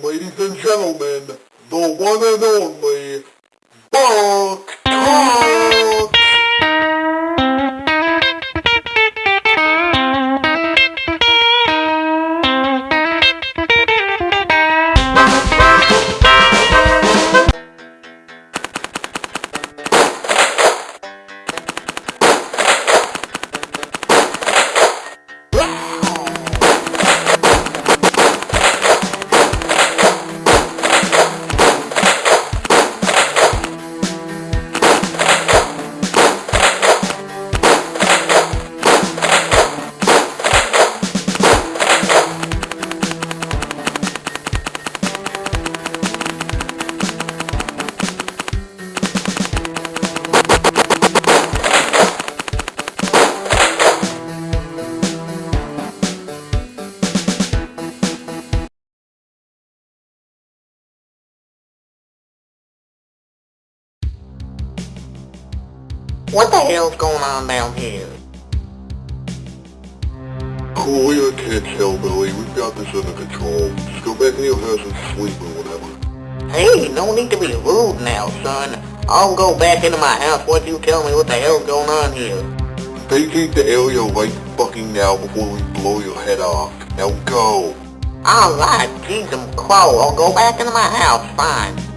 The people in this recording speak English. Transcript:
Ladies and gentlemen, the one and only Buck What the hell's going on down here? Cool, I can't tell, Billy. We've got this under control. Just go back in your house and sleep or whatever. Hey, no need to be rude now, son. I'll go back into my house once you tell me what the hell's going on here. Vacate the area right fucking now before we blow your head off. Now go! Alright, Jesus Crow, I'll go back into my house, fine.